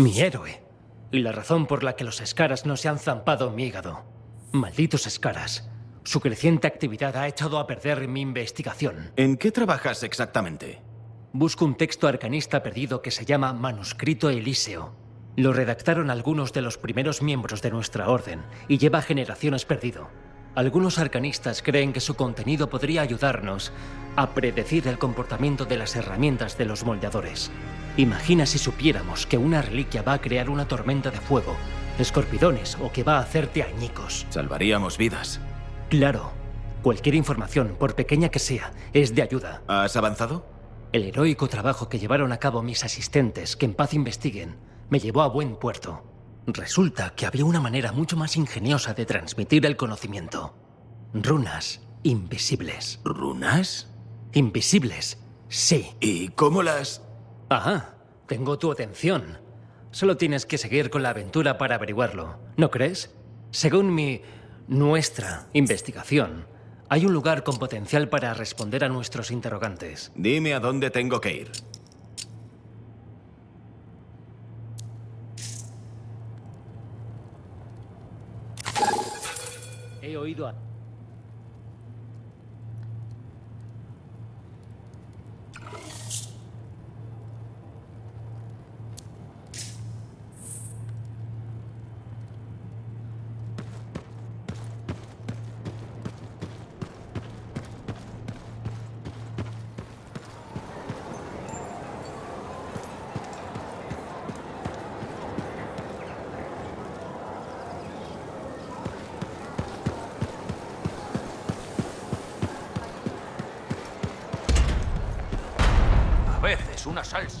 Mi héroe. Y la razón por la que los escaras no se han zampado mi hígado. Malditos escaras. Su creciente actividad ha echado a perder mi investigación. ¿En qué trabajas exactamente? Busco un texto arcanista perdido que se llama Manuscrito Elíseo. Lo redactaron algunos de los primeros miembros de nuestra orden y lleva generaciones perdido. Algunos arcanistas creen que su contenido podría ayudarnos a predecir el comportamiento de las herramientas de los moldeadores. Imagina si supiéramos que una reliquia va a crear una tormenta de fuego, escorpidones o que va a hacerte añicos. Salvaríamos vidas. Claro. Cualquier información, por pequeña que sea, es de ayuda. ¿Has avanzado? El heroico trabajo que llevaron a cabo mis asistentes, que en paz investiguen, me llevó a buen puerto. Resulta que había una manera mucho más ingeniosa de transmitir el conocimiento. Runas invisibles. ¿Runas? Invisibles, sí. ¿Y cómo las...? Ajá, tengo tu atención. Solo tienes que seguir con la aventura para averiguarlo, ¿no crees? Según mi... nuestra investigación, hay un lugar con potencial para responder a nuestros interrogantes. Dime a dónde tengo que ir. Oído a... Veces una salsa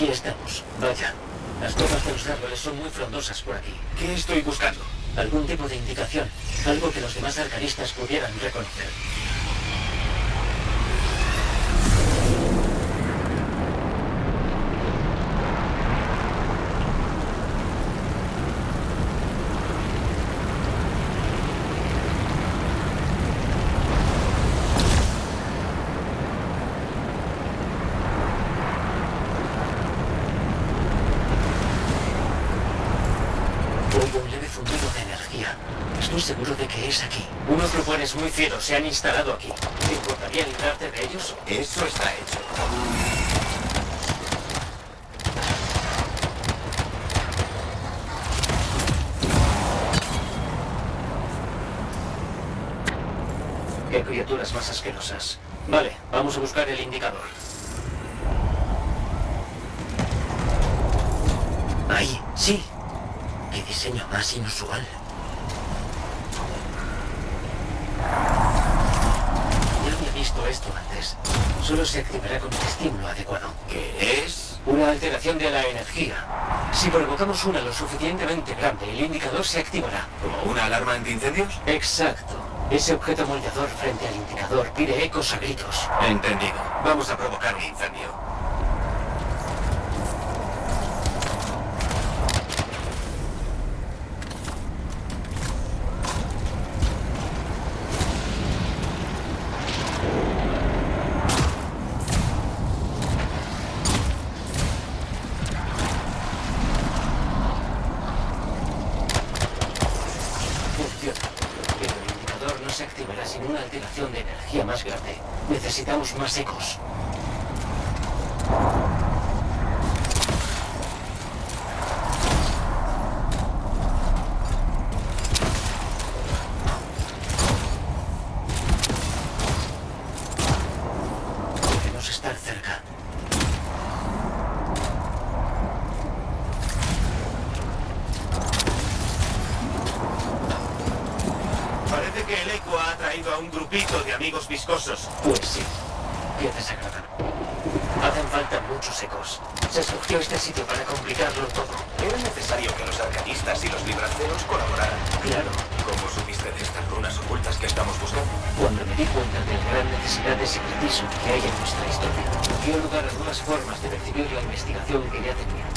Aquí estamos. Vaya. Las copas de los árboles son muy frondosas por aquí. ¿Qué estoy buscando? Algún tipo de indicación. Algo que los demás arcanistas pudieran reconocer. Estoy seguro de que es aquí. Unos lugares muy fieros se han instalado aquí. ¿Te importaría librarte de ellos? Eso está hecho. Qué criaturas más asquerosas. Vale, vamos a buscar el indicador. ¡Ay! ¡Sí! ¡Qué diseño más inusual! Visto esto antes. Solo se activará con el estímulo adecuado. ¿Qué es? Una alteración de la energía. Si provocamos una lo suficientemente grande, el indicador se activará. ¿Como una alarma antiincendios? Exacto. Ese objeto moldeador frente al indicador pide ecos a gritos. Entendido. Vamos a provocar un incendio. Funciona. Pero el indicador no se activará sin una alteración de energía más grande. Necesitamos más ecos. Debemos estar cerca. Parece que el eco ha atraído a un grupito de amigos viscosos. Pues sí. Qué desagradable. Hacen falta muchos ecos. Se escogió este sitio para complicarlo todo. Era necesario que los arcanistas y los libranceros colaboraran. Claro. ¿Cómo supiste de estas runas ocultas que estamos buscando? Cuando me di cuenta de la gran necesidad de secretismo que hay en nuestra historia, dio lugar a nuevas formas de percibir la investigación que ya tenía.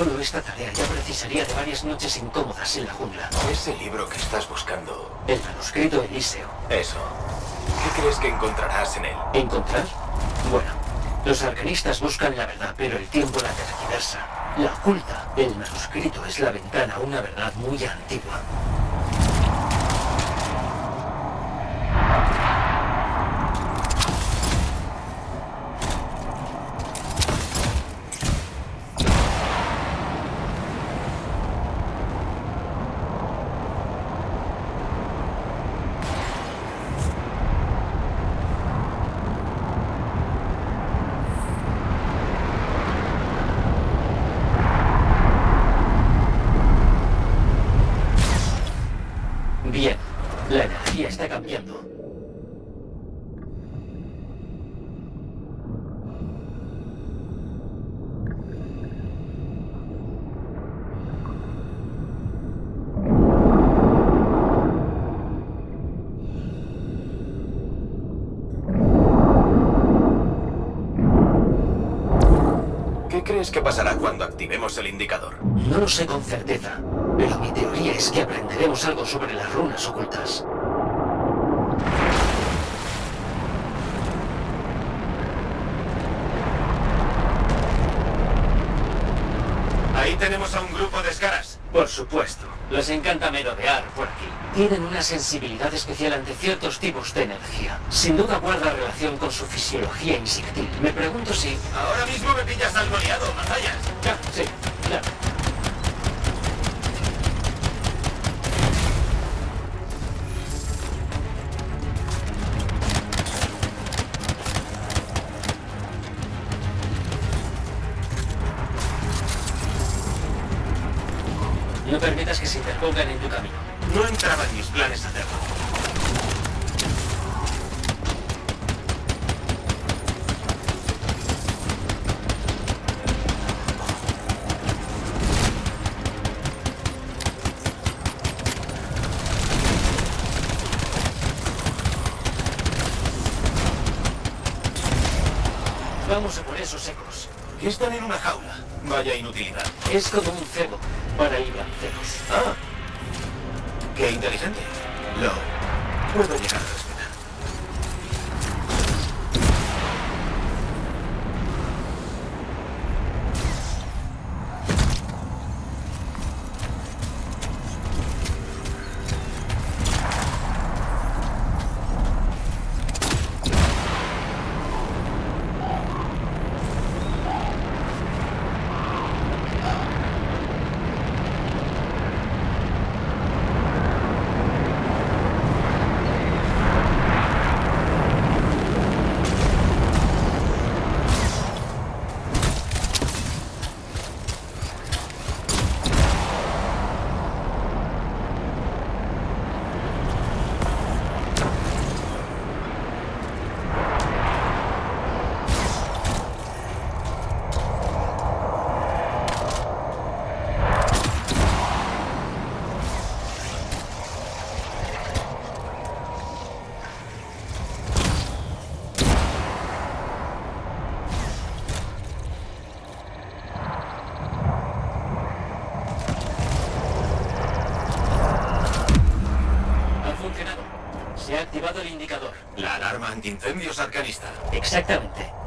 Solo esta tarea ya precisaría de varias noches incómodas en la jungla. Ese libro que estás buscando. El manuscrito Elíseo. Eso. ¿Qué crees que encontrarás en él? ¿Encontrar? Bueno, los arcanistas buscan la verdad, pero el tiempo la tergiversa. La oculta. El manuscrito es la ventana a una verdad muy antigua. Bien, la energía está cambiando. ¿Qué crees que pasará cuando activemos el indicador? No lo sé con certeza, pero mi teoría es que aprenderemos algo sobre las runas ocultas. Ahí tenemos a un grupo de escaras. Por supuesto. Les encanta merodear por aquí. Tienen una sensibilidad especial ante ciertos tipos de energía. Sin duda guarda relación con su fisiología insectil. Me pregunto si... Ahora mismo me pillas algo liado, Mazayas. Ah, sí, claro. Interpongan en tu camino. No entraba en mis planes hacerlo. Vamos a por esos ecos. Están en una jaula. Vaya inutilidad. Es como un cebo para ir a cebos. Ah. Qué inteligente. Lo puedo llegar a respetar. Ha funcionado. Se ha activado el indicador. La alarma antiincendios arcanista. Exactamente.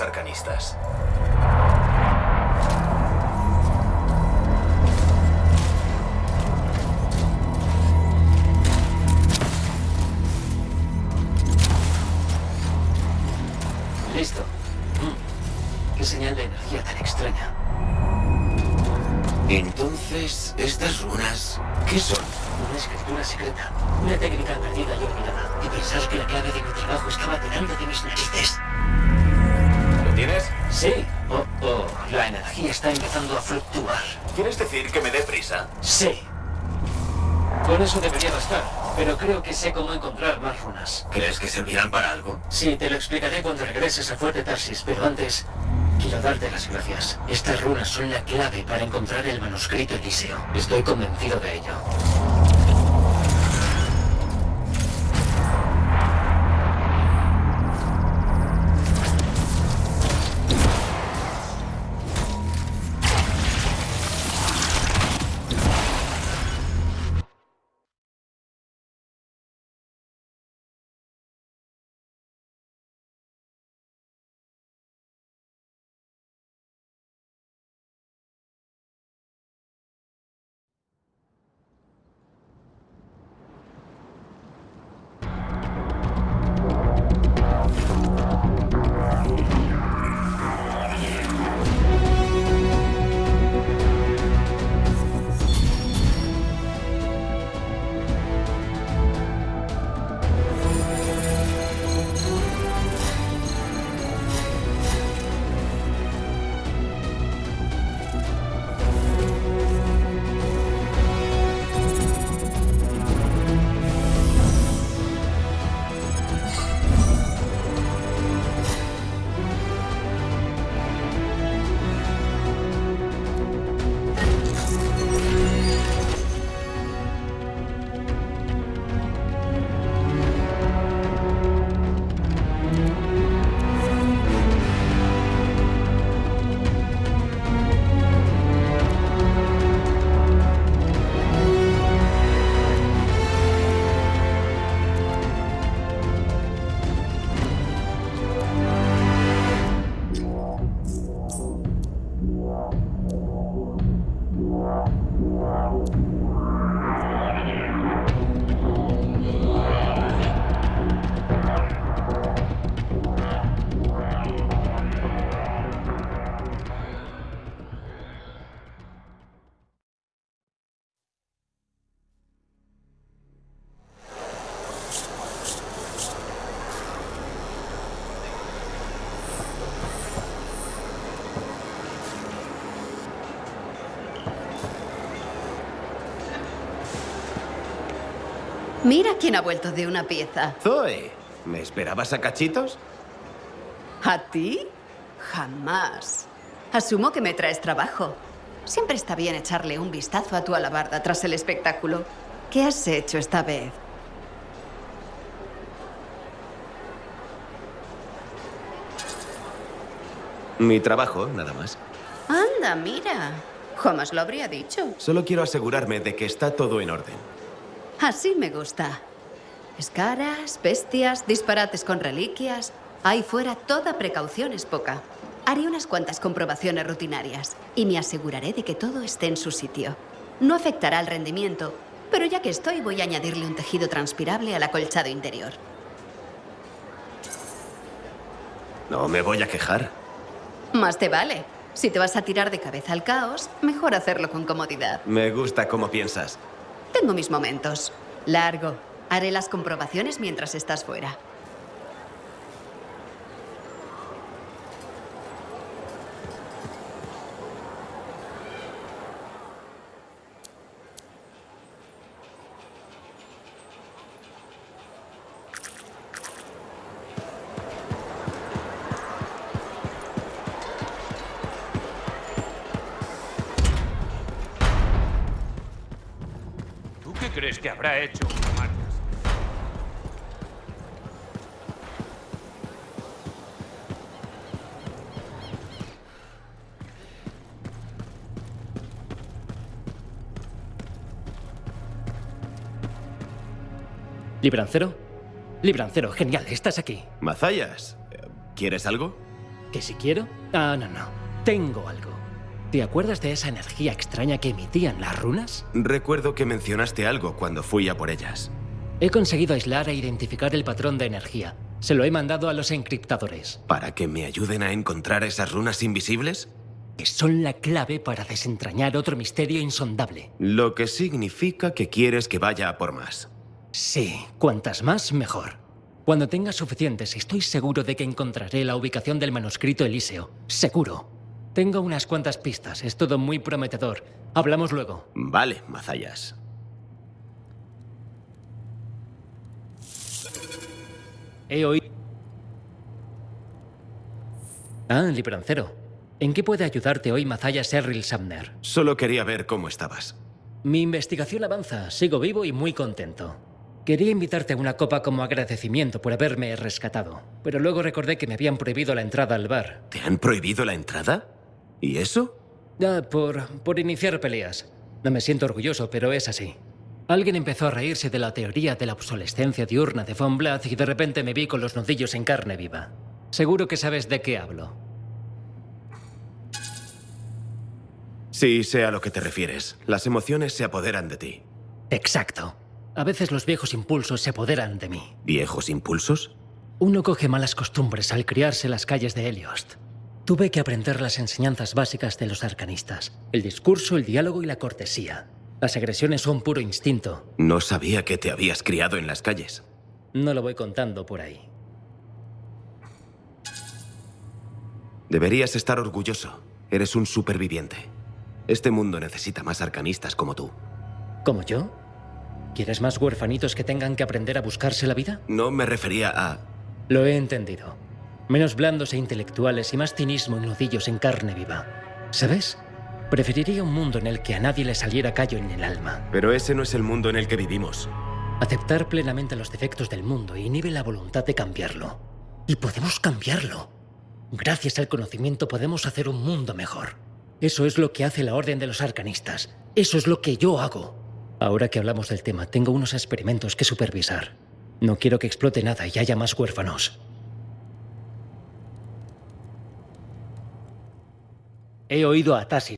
Arcanistas. Sí. Con eso debería bastar. Pero creo que sé cómo encontrar más runas. ¿Crees que servirán para algo? Sí, te lo explicaré cuando regreses a Fuerte Tarsis, pero antes quiero darte las gracias. Estas runas son la clave para encontrar el manuscrito Eliseo. Estoy convencido de ello. Mira quién ha vuelto de una pieza. Zoe, ¿me esperabas a cachitos? ¿A ti? Jamás. Asumo que me traes trabajo. Siempre está bien echarle un vistazo a tu alabarda tras el espectáculo. ¿Qué has hecho esta vez? Mi trabajo, nada más. Anda, mira. Jamás lo habría dicho. Solo quiero asegurarme de que está todo en orden. Así me gusta. Escaras, bestias, disparates con reliquias. Ahí fuera toda precaución es poca. Haré unas cuantas comprobaciones rutinarias y me aseguraré de que todo esté en su sitio. No afectará al rendimiento, pero ya que estoy voy a añadirle un tejido transpirable al acolchado interior. No me voy a quejar. Más te vale. Si te vas a tirar de cabeza al caos, mejor hacerlo con comodidad. Me gusta cómo piensas. Tengo mis momentos. Largo. Haré las comprobaciones mientras estás fuera. Crees que habrá hecho una marca? ¿Librancero? Librancero, genial, estás aquí. Mazayas, ¿quieres algo? ¿Que si quiero? Ah, no, no. Tengo algo. ¿Te acuerdas de esa energía extraña que emitían las runas? Recuerdo que mencionaste algo cuando fui a por ellas. He conseguido aislar e identificar el patrón de energía. Se lo he mandado a los encriptadores. ¿Para que me ayuden a encontrar esas runas invisibles? Que son la clave para desentrañar otro misterio insondable. Lo que significa que quieres que vaya a por más. Sí, cuantas más, mejor. Cuando tenga suficientes, estoy seguro de que encontraré la ubicación del manuscrito Elíseo. Seguro. Tengo unas cuantas pistas, es todo muy prometedor. Hablamos luego. Vale, Mazayas. He oído... Ah, librancero. ¿En qué puede ayudarte hoy Mazaya Serril Sumner? Solo quería ver cómo estabas. Mi investigación avanza, sigo vivo y muy contento. Quería invitarte a una copa como agradecimiento por haberme rescatado, pero luego recordé que me habían prohibido la entrada al bar. ¿Te han prohibido la entrada? ¿Y eso? Ah, por, por iniciar peleas. No me siento orgulloso, pero es así. Alguien empezó a reírse de la teoría de la obsolescencia diurna de Von Blatt y de repente me vi con los nudillos en carne viva. Seguro que sabes de qué hablo. Sí, sé a lo que te refieres. Las emociones se apoderan de ti. Exacto. A veces los viejos impulsos se apoderan de mí. ¿Viejos impulsos? Uno coge malas costumbres al criarse en las calles de Heliost. Tuve que aprender las enseñanzas básicas de los arcanistas. El discurso, el diálogo y la cortesía. Las agresiones son puro instinto. No sabía que te habías criado en las calles. No lo voy contando por ahí. Deberías estar orgulloso. Eres un superviviente. Este mundo necesita más arcanistas como tú. ¿Como yo? ¿Quieres más huerfanitos que tengan que aprender a buscarse la vida? No me refería a... Lo he entendido. Menos blandos e intelectuales y más cinismo y nudillos en carne viva. ¿Sabes? Preferiría un mundo en el que a nadie le saliera callo en el alma. Pero ese no es el mundo en el que vivimos. Aceptar plenamente los defectos del mundo inhibe la voluntad de cambiarlo. Y podemos cambiarlo. Gracias al conocimiento podemos hacer un mundo mejor. Eso es lo que hace la Orden de los Arcanistas. Eso es lo que yo hago. Ahora que hablamos del tema, tengo unos experimentos que supervisar. No quiero que explote nada y haya más huérfanos. He oído a Tassi.